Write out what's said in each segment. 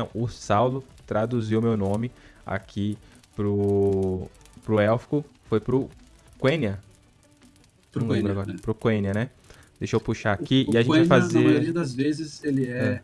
não, o Saulo traduziu meu nome aqui pro, pro élfico, foi pro Quenya. Pro Quenya, né? Pro Quenya, né? Deixa eu puxar aqui O e a gente vai Quenya, Na fazer. maioria das vezes ele é, É.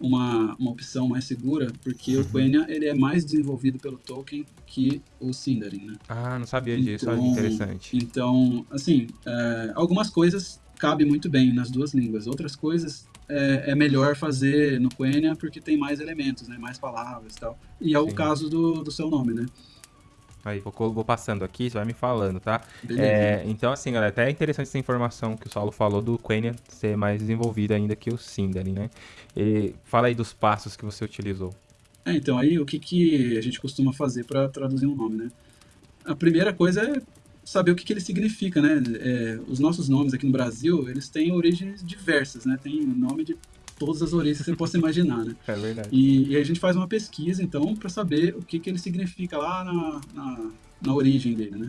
Uma, uma opção mais segura, porque Uhum. o Quenya ele é mais desenvolvido pelo Tolkien que o Sindarin, né? Ah, não sabia disso, olha que Então- interessante. Então, assim, é, algumas coisas cabem muito bem nas duas línguas, outras coisas é, é melhor fazer no Quenya porque tem mais elementos, né? Mais palavras e tal. E é o Sim. caso do, do seu nome, né? Aí, vou, vou passando aqui, você vai me falando, tá? Beleza. É, então, assim, galera, até é interessante essa informação que o Saulo falou do Quenya ser mais desenvolvido ainda que o Sindarin, né? E fala aí dos passos que você utilizou. É, então, aí o que, que a gente costuma fazer para traduzir um nome, né? A primeira coisa é saber o que, que ele significa, né? É, os nossos nomes aqui no Brasil, eles têm origens diversas, né? Tem nome de todas as origens que você possa imaginar, né? É verdade. E, e a gente faz uma pesquisa, então, para saber o que, que ele significa lá na, na, na origem dele, né?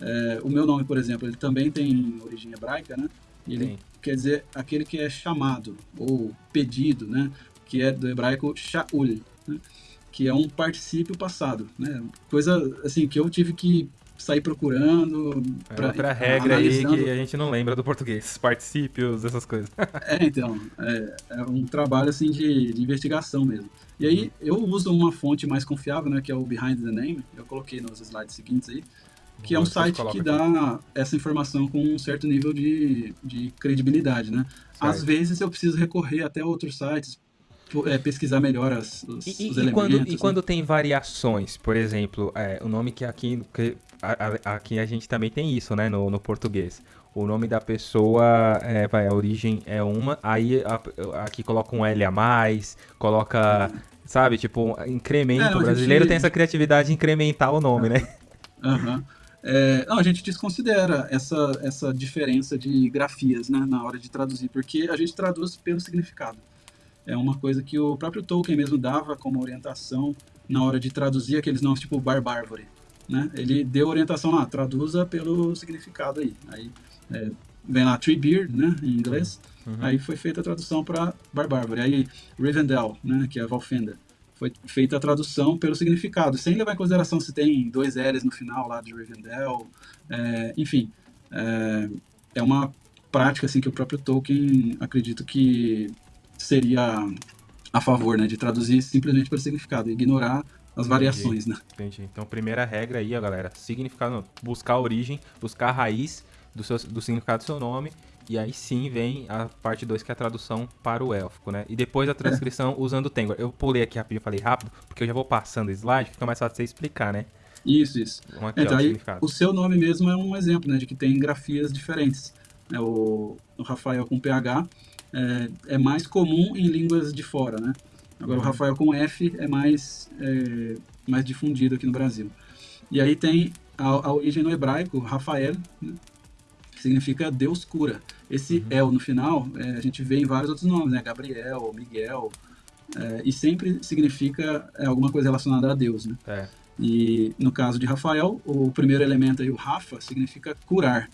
É, o meu nome, por exemplo, ele também tem origem hebraica, né? Ele Sim. quer dizer aquele que é chamado ou pedido, né? Que é do hebraico sha'ul, né? que é um particípio passado, né? Coisa assim que eu tive que sair procurando. É pra- outra regra aí que a gente não lembra do português. Particípios, essas coisas. É, então, é, é um trabalho assim de, de investigação mesmo. E aí eu uso uma fonte mais confiável, né, que é o Behind the Name, eu coloquei nos slides seguintes aí, que é um site que aqui. dá essa informação com um certo nível de, de credibilidade, né? Às Certo. vezes eu preciso recorrer até outros sites, é, pesquisar melhor as, os, e- os e elementos. quando, e né? quando tem variações, por exemplo, é, o nome que aqui, que a- a- aqui a gente também tem isso, né, no, no português. O nome da pessoa, é, vai, a origem é uma, aí a- aqui coloca um L a mais, coloca, sabe, tipo, incremento. É, não, o brasileiro gente- tem essa criatividade de incrementar o nome, né? Aham. É, não, a gente desconsidera essa, essa diferença de grafias né, na hora de traduzir, porque a gente traduz pelo significado. É uma coisa que o próprio Tolkien mesmo dava como orientação na hora de traduzir aqueles nomes tipo Barbárvore. Né? Ele deu orientação lá, traduza pelo significado aí. Aí é, vem lá Treebeard, né, em inglês, Uhum. aí foi feita a tradução para Barbárvore. Aí Rivendell, né, que é Valfenda, foi feita a tradução pelo significado, sem levar em consideração se tem dois L's no final lá de Rivendell, é, enfim, é, é uma prática assim que o próprio Tolkien acredito que seria a favor, né, de traduzir simplesmente pelo significado, ignorar as variações, né? Entendi. Então, primeira regra aí, ó, galera, significado, não, buscar a origem, buscar a raiz do, seu, do significado do seu nome, e aí sim vem a parte 2, que é a tradução para o élfico, né? E depois a transcrição usando o Tengwar. Eu pulei aqui rapidinho, falei rápido, porque eu já vou passando o slide, fica mais fácil de você explicar, né? Isso, isso. Vamos aqui, ó, Então o aí o seu nome mesmo é um exemplo, né, de que tem grafias diferentes. É, o, o Rafael com PH é, é mais comum em línguas de fora, né? Agora o Rafael com F é mais, é, mais difundido aqui no Brasil. E aí tem a, a origem no hebraico, Rafael, né, que significa Deus cura. Esse Uhum. El no final, é, a gente vê em vários outros nomes, né? Gabriel, Miguel, é, e sempre significa é, alguma coisa relacionada a Deus, né? É. E no caso de Rafael, o primeiro elemento aí, o Rafa, significa curar.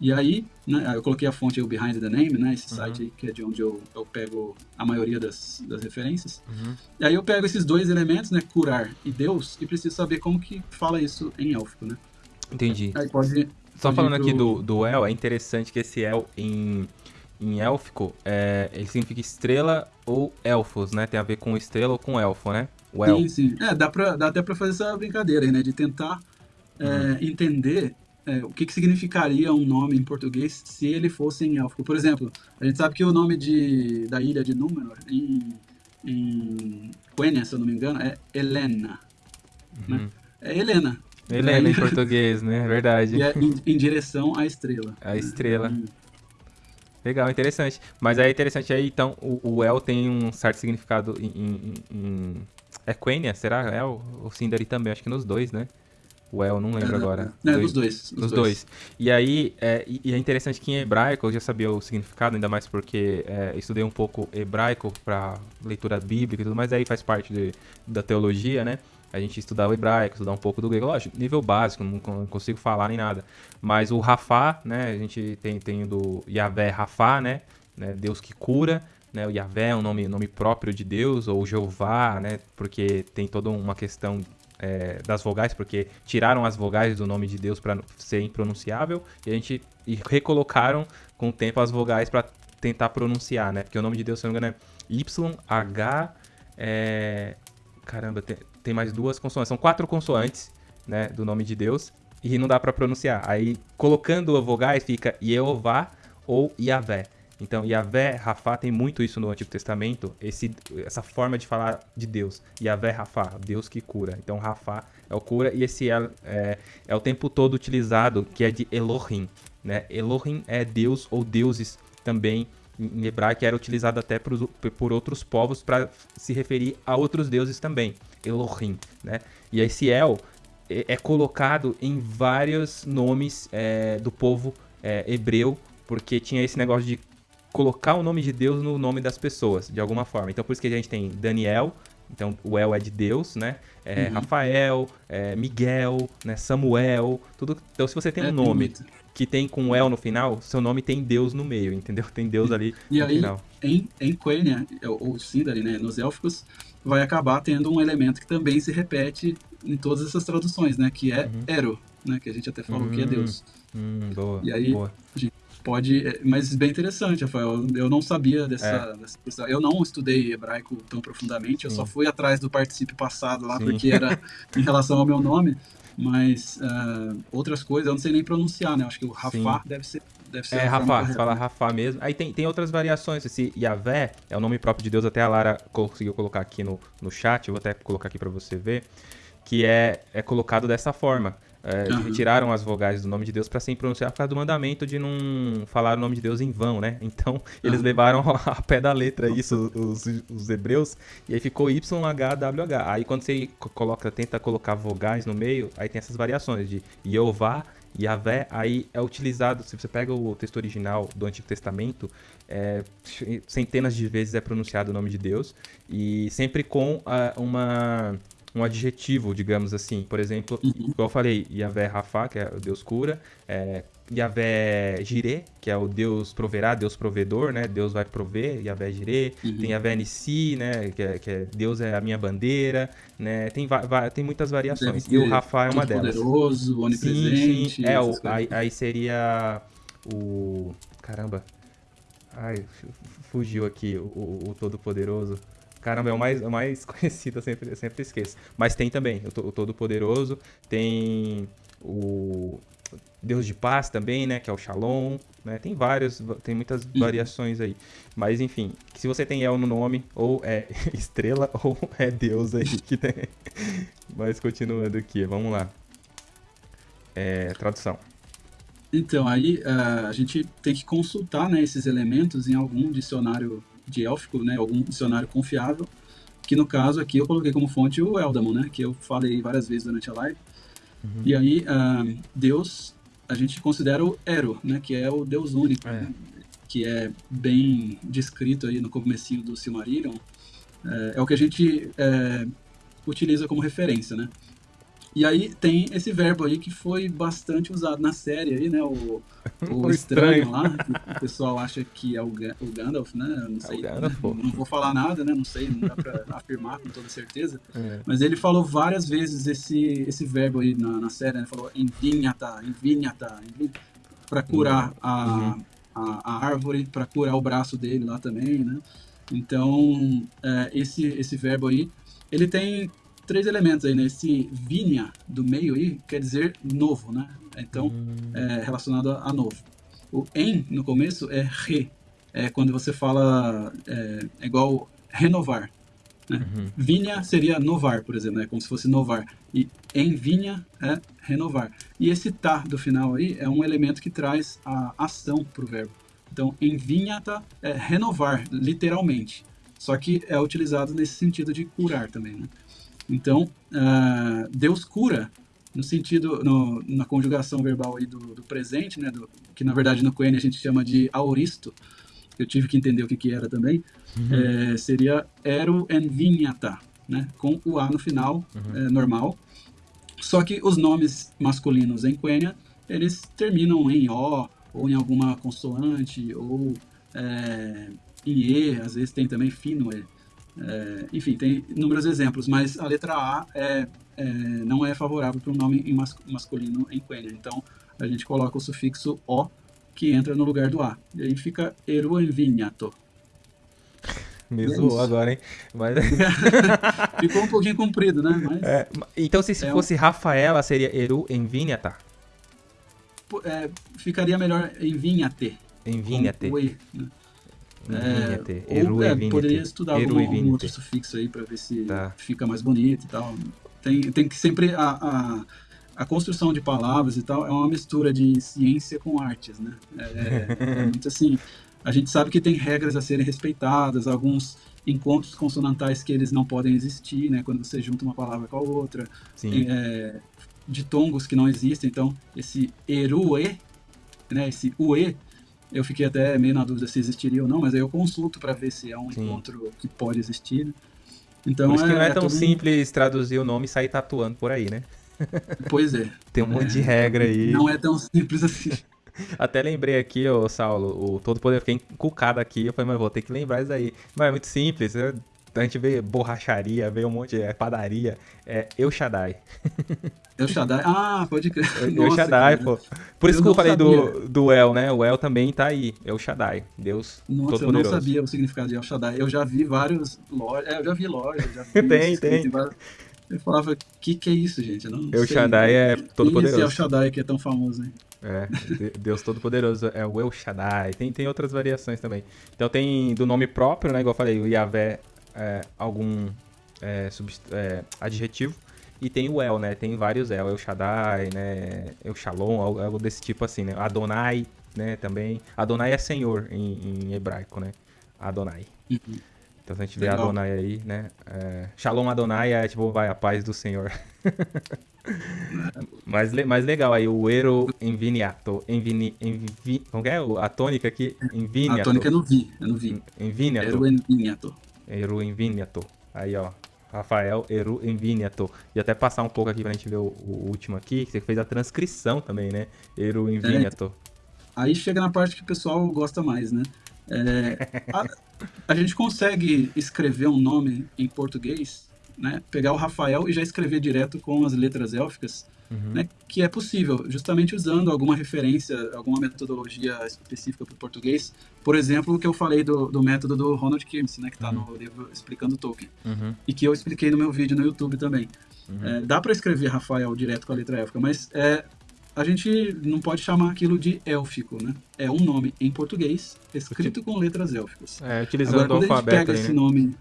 E aí, né, eu coloquei a fonte o Behind the Name, né, esse Uhum. site aí, que é de onde eu, eu pego a maioria das, das referências. Uhum. E aí eu pego esses dois elementos, né, curar e Deus, e preciso saber como que fala isso em élfico, né. Entendi. Aí pode... Só pode falando aqui do, do El, é interessante que esse El em, em élfico, é, ele significa estrela ou elfos, né? Tem a ver com estrela ou com elfo, né? O El. Sim, sim. É, dá, pra, dá até pra fazer essa brincadeira aí, né? De tentar é, Uhum. entender é, o que, que significaria um nome em português se ele fosse em élfico. Por exemplo, a gente sabe que o nome de, da ilha de Númenor em, em Quenya, se eu não me engano, é Helena. Uhum. É Helena. Helena em português, né? Verdade. E é em, em direção à estrela. A estrela. Hum, Legal, interessante. Mas é interessante aí, então, o, o El tem um certo significado em. em- em- É Quenya? Será? El? O Sindari também, acho que nos dois, né? O El, não lembro agora. É, Dois- dos dois. Dos dois. E aí, é, e é interessante que em hebraico eu já sabia o significado, ainda mais porque é, estudei um pouco hebraico para leitura bíblica e tudo mais, aí faz parte de- da teologia, né? A gente estudar o hebraico, estudar um pouco do grego, lógico, nível básico, não, não consigo falar nem nada. Mas o Rafá, né? A gente tem, tem o do Yahvé Rafá, né? né, Deus que cura, né? O Yahvé é um nome, nome próprio de Deus, ou Jeová, né? Porque tem toda uma questão é, das vogais, porque tiraram as vogais do nome de Deus para ser impronunciável e a gente e recolocaram com o tempo as vogais para tentar pronunciar, né? Porque o nome de Deus, se não me engano, é Y, H, é... caramba, tem, tem mais duas consoantes, são quatro consoantes, né, do nome de Deus e não dá para pronunciar. Aí colocando vogais fica Jeová ou Yahvé. Então, Yahvé, Rafá, tem muito isso no Antigo Testamento, esse, essa forma de falar de Deus. Yahvé, Rafá, Deus que cura. Então, Rafá é o cura e esse é, é, é o tempo todo utilizado, que é de Elohim. Né? Elohim é Deus ou deuses também em hebraico, era utilizado até por, por outros povos para se referir a outros deuses também. Elohim. Né? E esse El é, é colocado em vários nomes é, do povo é, hebreu, porque tinha esse negócio de colocar o nome de Deus no nome das pessoas, de alguma forma. Então por isso que a gente tem Daniel, então o El é de Deus, né? É, uhum. Rafael, é, Miguel, né? Samuel, tudo. Então se você tem um é nome que tem com El no final, seu nome tem Deus no meio, entendeu? Tem Deus ali e no aí, final. Em, em Quenya, ou Sindari, né? Nos élficos, vai acabar tendo um elemento que também se repete em todas essas traduções, né? Que é uhum. Ero, né? Que a gente até falou que é hum, Deus. Hum, boa, e aí, boa. a gente pode. É, mas bem interessante, Rafael. Eu não sabia dessa, é. dessa questão. Eu não estudei hebraico tão profundamente, eu Sim. só fui atrás do participio passado lá, Sim. porque era em relação ao meu nome. Mas uh, outras coisas eu não sei nem pronunciar, né? Acho que o Rafá deve ser. Deve ser é, Rafá, você fala Rafá mesmo. Aí tem, tem outras variações. Esse Yavé é o nome próprio de Deus, até a Lara conseguiu colocar aqui no, no chat, eu vou até colocar aqui para você ver, que é, é colocado dessa forma. É, uhum. Retiraram as vogais do nome de Deus para ser pronunciar por causa do mandamento de não falar o nome de Deus em vão, né? Então eles uhum. levaram a pé da letra isso, os, os, hebreus, e aí ficou YHWH. Aí quando você coloca, tenta colocar vogais no meio, aí tem essas variações de Jeová, Yahvé, aí é utilizado, se você pega o texto original do Antigo Testamento, é, centenas de vezes é pronunciado o nome de Deus, e sempre com uh, uma um adjetivo, digamos assim. Por exemplo, uhum. como eu falei, Yahvé Rafa, que é o Deus cura, é, Yahvé Jireh, que é o Deus proverá, Deus provedor, né? Deus vai prover, Yahvé Jireh. Uhum. Tem Yahvé Nissi, né? Que é, que é, Deus é a minha bandeira, né? Tem, tem muitas variações. e o Rafa é uma delas. poderoso, onipresente. Sim, sim. É, o, aí, aí seria o... Caramba. Ai, fugiu aqui o, o, o Todo-Poderoso. Caramba, é o mais, é o mais conhecido, eu sempre, eu sempre esqueço. Mas tem também o, o Todo-Poderoso, tem o Deus de Paz também, né? Que é o Shalom, né? Tem vários, tem muitas variações aí. Mas enfim, se você tem El no nome, ou é estrela, ou é Deus aí que tem. Mas continuando aqui, vamos lá. É, tradução. Então, aí uh, a gente tem que consultar né, esses elementos em algum dicionário de élfico, né, algum dicionário confiável, que no caso aqui eu coloquei como fonte o Eldamon, né, que eu falei várias vezes durante a live. Uhum. E aí, uh, Deus, a gente considera o Ero, né, que é o Deus único, é. Né, que é bem descrito aí no comecinho do Silmarillion. É, é o que a gente é, utiliza como referência, né. E aí tem esse verbo aí que foi bastante usado na série aí, né? O, o estranho, estranho, lá, que o pessoal acha que é o, o Gandalf, né? Não sei. É Gandalf, não, não, vou falar nada, né? Não sei, não dá pra afirmar com toda certeza. É. Mas ele falou várias vezes esse, esse verbo aí na, na série, né? Ele falou envinhata, envinhata, envinhata para curar a, uhum. a, a, árvore, para curar o braço dele lá também, né? Então, é, esse, esse verbo aí, ele tem três elementos aí, né? Esse vinha do meio aí quer dizer novo, né? Então, hum. é relacionado a, a, novo. O em no começo é re. É quando você fala é, é igual renovar. Né? Uhum. Vinha seria novar, por exemplo, é né? como se fosse novar. E em vinha é renovar. E esse tá do final aí é um elemento que traz a ação para o verbo. Então, em vinha tá é renovar, literalmente. Só que é utilizado nesse sentido de curar também, né? Então, uh, Deus cura no sentido, no, na conjugação verbal aí do, do presente, né, do, que na verdade no Coen a gente chama de auristo, eu tive que entender o que, que era também, uhum. é, seria ero envinhata, né, com o A no final, uhum. é, normal. Só que os nomes masculinos em Quenya, eles terminam em O, ou em alguma consoante, ou é, IE, às vezes tem também FINUE. É, enfim, tem inúmeros exemplos, mas a letra A é, é não é favorável para um nome em mas, masculino em Quenya. Então, a gente coloca o sufixo O, que entra no lugar do A. E aí fica Eruenvinhato. Me é zoou agora, hein? Mas... Ficou um pouquinho comprido, né? Mas é, então, se, é fosse um... Rafaela, seria Eru Envinhata? É, ficaria melhor Envinhate. Envinhate. Com e, né? É, ou, é, poderia estudar algum, algum, outro sufixo aí para ver se tá. fica mais bonito e tal. Tem, tem que sempre a, a, a, construção de palavras e tal é uma mistura de ciência com artes, né? É, é muito assim. A gente sabe que tem regras a serem respeitadas, alguns encontros consonantais que eles não podem existir, né? Quando você junta uma palavra com a outra, é, de tongos que não existem. Então, esse erue, né? Esse ue eu fiquei até meio na dúvida se existiria ou não, mas aí eu consulto para ver se é um Sim. encontro que pode existir. Né? Então, por isso é, que não é, é tão simples traduzir o nome e sair tatuando por aí, né? Pois é. Tem um monte é, de regra aí. Não é tão simples assim. Até lembrei aqui, ô Saulo, o Todo Poder, fiquei encucado aqui. Eu falei, mas vou ter que lembrar isso aí. Mas é muito simples. Eu a gente vê borracharia, vê um monte de é, padaria. É El Shaddai. El Shaddai? Ah, pode crer. El Shaddai, cara. pô. Por isso eu que eu falei do, do El, né? O El também tá aí. El Shaddai. Deus Nossa, todo eu poderoso. não sabia o significado de El Shaddai. Eu já vi vários lojas. É, eu já vi lojas. Já vi tem, tem. Eu falava, o que, que é isso, gente? Eu não El sei. Shaddai é todo poderoso. Esse El Shaddai que é tão famoso, hein? É, Deus Todo-Poderoso é o El Shaddai. Tem, tem outras variações também. Então tem do nome próprio, né? Igual eu falei, o Yahvé é, algum é, é, adjetivo. E tem o El, né? Tem vários El. El Shaddai, né? El Shalom, algo, desse tipo assim, né? Adonai, né? Também. Adonai é Senhor em, em hebraico, né? Adonai. Uhum. Então se a gente vê Legal. Adonai aí, né? É, Shalom Adonai é tipo, vai, a paz do Senhor. mas, mais legal aí, o Ero Enviniato. Envini, envi, como é a tônica aqui? Enviniato. A tônica eu não vi, eu não vi. Enviniato. Ero Enviniato. Eru Enviniato. Aí, ó. Rafael Eru Enviniato. E até passar um pouco aqui pra gente ver o, o último aqui, que você fez a transcrição também, né? Eru Enviniato. É, aí chega na parte que o pessoal gosta mais, né? É, a, a, gente consegue escrever um nome em português, né? Pegar o Rafael e já escrever direto com as letras élficas uhum. né, que é possível, justamente usando alguma referência, alguma metodologia específica para o português. Por exemplo, o que eu falei do, do método do Ronald Kirmes, né, que está uhum. no livro Explicando Tolkien, uhum. e que eu expliquei no meu vídeo no YouTube também. Uhum. É, dá para escrever Rafael direto com a letra élfica, mas é, a gente não pode chamar aquilo de élfico, né? É um nome em português escrito com letras élficas. É, utilizando Agora, o alfabeto. Pega aí, esse né? nome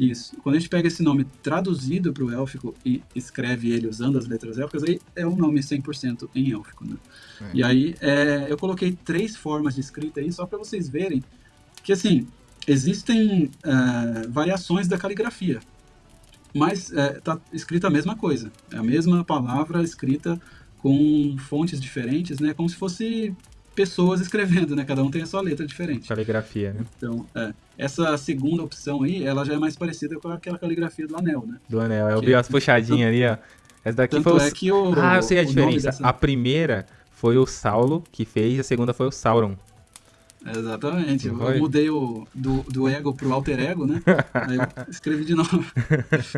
isso. Quando a gente pega esse nome traduzido para o élfico e escreve ele usando as letras élficas, aí é um nome 100% em élfico, né? É. E aí é, eu coloquei três formas de escrita aí só para vocês verem que, assim, existem é, variações da caligrafia, mas está é, escrita a mesma coisa. É a mesma palavra escrita com fontes diferentes, né? Como se fosse pessoas escrevendo, né? Cada um tem a sua letra diferente. Caligrafia, né? Então, é, essa segunda opção aí, ela já é mais parecida com aquela caligrafia do anel, né? Do anel, eu que, vi as puxadinhas ali, ó. Essa daqui foi o... É que o... Ah, eu sei a diferença. Dessa... A primeira foi o Saulo que fez, a segunda foi o Sauron. Exatamente. Eu, eu mudei o do, do ego pro alter ego, né? Aí eu escrevi de novo.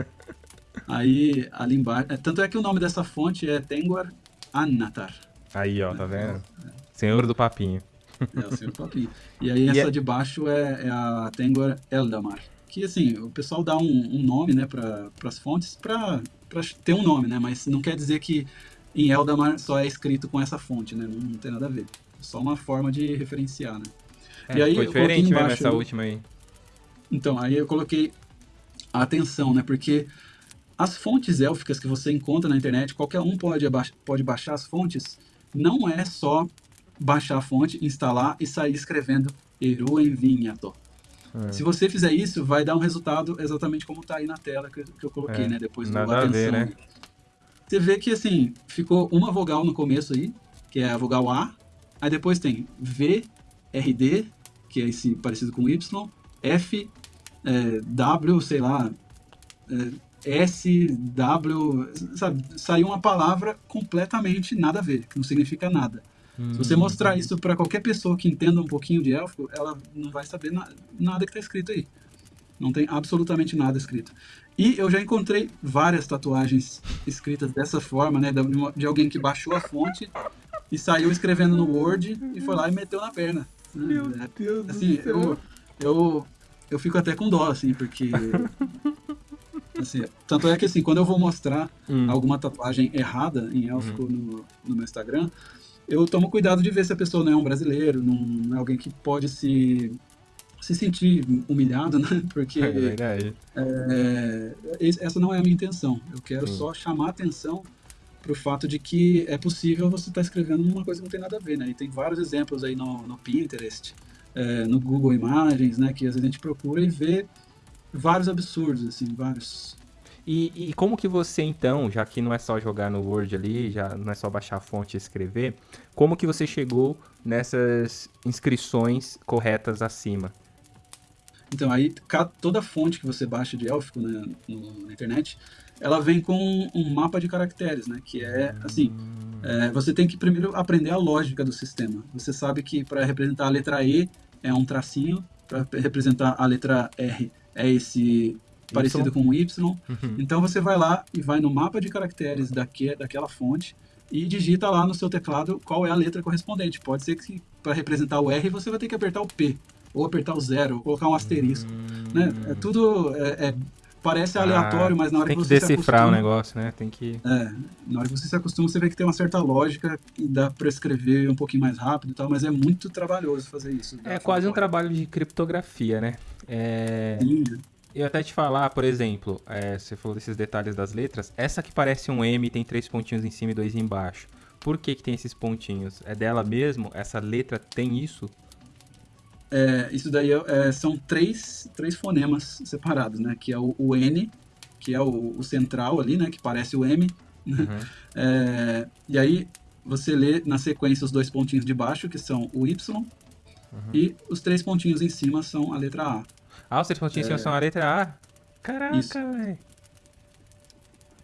Aí, ali embaixo... É, tanto é que o nome dessa fonte é Tengwar Annatar. Aí, ó, tá vendo? É. Senhor do Papinho. É. E aí essa. É de baixo é, é a Tengor Eldamar. Que assim, o pessoal dá um, um nome, né, para as fontes para ter um nome, né? Mas não quer dizer que em Eldamar só é escrito com essa fonte, né? Não, não tem nada a ver. É só uma forma de referenciar, né? É, e aí, foi diferente embaixo, mesmo essa última aí. Então, aí eu coloquei a atenção, né? Porque as fontes élficas que você encontra na internet, qualquer um pode, pode baixar as fontes, não é só baixar a fonte, instalar e sair escrevendo Eru Envinhato. É. Se você fizer isso, vai dar um resultado exatamente como está aí na tela que, que eu coloquei, é. né? Depois do atenção. Ver, né? Você vê que assim, ficou uma vogal no começo aí, que é a vogal A. Aí depois tem V, R, D, que é esse parecido com Y, F, é, W, sei lá, é, S, W, sabe? Saiu uma palavra completamente nada a ver, que não significa nada. Se você mostrar isso para qualquer pessoa que entenda um pouquinho de élfico, ela não vai saber na, nada que está escrito aí. Não tem absolutamente nada escrito. E eu já encontrei várias tatuagens escritas dessa forma, né? De alguém que baixou a fonte e saiu escrevendo no Word e foi lá e meteu na perna. Meu é, Deus assim, do céu. Eu, eu, eu fico até com dó, assim, porque. Assim, tanto é que assim, quando eu vou mostrar hum. alguma tatuagem errada em élfico hum. no, no meu Instagram, eu tomo cuidado de ver se a pessoa não é um brasileiro, não é alguém que pode se se sentir humilhado, né? Porque é. É, essa não é a minha intenção. Eu quero hum. só chamar a atenção para o fato de que é possível você estar tá escrevendo uma coisa que não tem nada a ver, né? E tem vários exemplos aí no, no Pinterest, é, no Google Imagens, né? Que às vezes a gente procura e vê vários absurdos, assim, vários. E, e, como que você então, já que não é só jogar no Word ali, já não é só baixar a fonte e escrever, como que você chegou nessas inscrições corretas acima? Então, aí toda fonte que você baixa de élfico né, no, na internet, ela vem com um mapa de caracteres, né? Que é assim, é, você tem que primeiro aprender a lógica do sistema. Você sabe que para representar a letra E é um tracinho, para representar a letra R é esse parecido com um Y. Uhum. Então você vai lá e vai no mapa de caracteres daque, daquela fonte e digita lá no seu teclado qual é a letra correspondente. Pode ser que para representar o R você vai ter que apertar o P, ou apertar o zero, ou colocar um asterisco. Hum. Né? É tudo é, é, parece ah, aleatório, mas na hora que, que você se decifrar acostuma, o negócio, né? Tem que é, na hora que você se acostuma, você vê que tem uma certa lógica e dá para escrever um pouquinho mais rápido e tal, mas é muito trabalhoso fazer isso. É quase um trabalho de criptografia, né? É... Sim. Eu até te falar, por exemplo, é, você falou desses detalhes das letras. Essa que parece um M tem três pontinhos em cima e dois embaixo. Por que, que tem esses pontinhos? É dela mesmo? Essa letra tem isso? É, isso daí é, é, são três, três fonemas separados, né? Que é o, o N, que é o, o, central ali, né? Que parece o M. Né? Uhum. É, e aí você lê na sequência os dois pontinhos de baixo, que são o Y, uhum. e os três pontinhos em cima são a letra A. Ah, os três pontinhos cima é. são a letra A? Caraca, velho.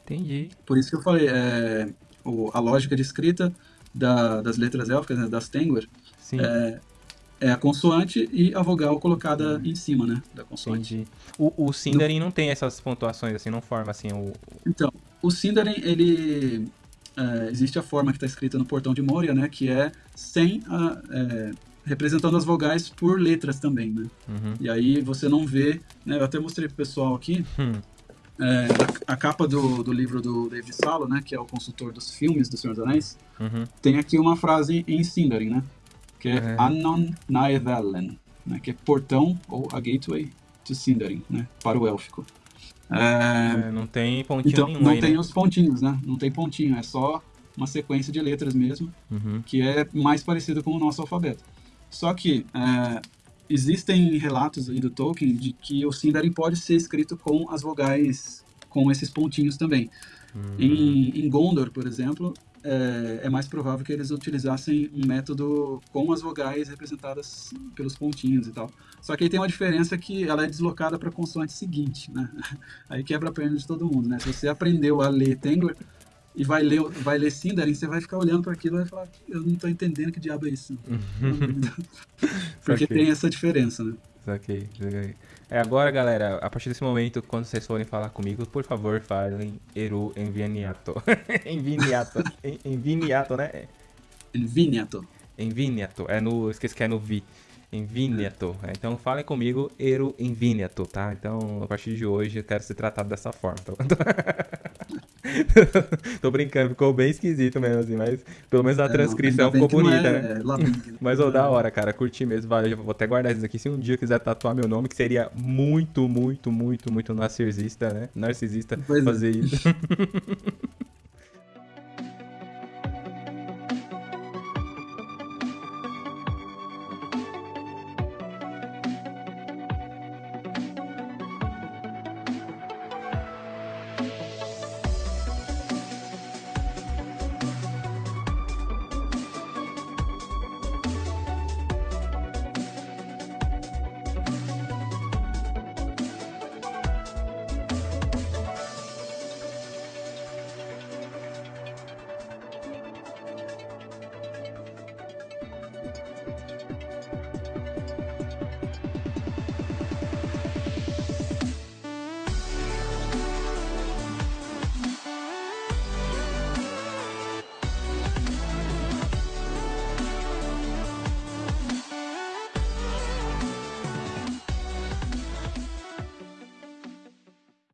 Entendi. Por isso que eu falei, é, o, a lógica de escrita da, das letras élficas, né, das Tengwar, é, é, a consoante e a vogal colocada em cima, né, da consoante. Entendi. O, o Sindarin Do... não tem essas pontuações, assim, não forma, assim, o... Então, o Sindarin, ele... É, existe a forma que está escrita no portão de Moria, né, que é sem a, é, representando as vogais por letras também, né? Uhum. E aí você não vê, né? Eu até mostrei pro pessoal aqui, hum. é, a, a, capa do, do livro do David Salo, né? Que é o consultor dos filmes do Senhor dos Anéis, uhum. tem aqui uma frase em Sindarin, né? Que é, é. Anon Naevelen, né? Que é portão ou a gateway to Sindarin, né? Para o élfico. É, é não tem pontinho então, nenhum Não aí, tem né? os pontinhos, né? Não tem pontinho, é só uma sequência de letras mesmo, uhum. que é mais parecido com o nosso alfabeto. Só que é, existem relatos aí do Tolkien de que o Sindarin pode ser escrito com as vogais, com esses pontinhos também. Uhum. Em, em, Gondor, por exemplo, é, é, mais provável que eles utilizassem um método com as vogais representadas pelos pontinhos e tal. Só que aí tem uma diferença que ela é deslocada para a consoante seguinte, né? Aí quebra a perna de todo mundo, né? Se você aprendeu a ler Tengler, e vai ler, vai ler Sindarin, você vai ficar olhando para aquilo e vai falar, eu não estou entendendo que diabo é isso. Porque tem essa diferença, né? Saquei, saquei. É, agora, galera, a partir desse momento, quando vocês forem falar comigo, por favor, falem Eru Enviniato. Enviniato. Enviniato, né? Enviniato. Enviniato. É no. Esqueci que é no Vi. Enviniato. É. Então falem comigo, Eru Enviniato, tá? Então, a partir de hoje, eu quero ser tratado dessa forma. Tá? Tô brincando, ficou bem esquisito mesmo, assim, mas pelo menos a é, transcrição ficou bonita, é, né? É, mas, ô, da hora, cara, curti mesmo, valeu, vou até guardar isso aqui, se um dia quiser tatuar meu nome, que seria muito, muito, muito, muito narcisista, né? Narcisista pois é. fazer isso.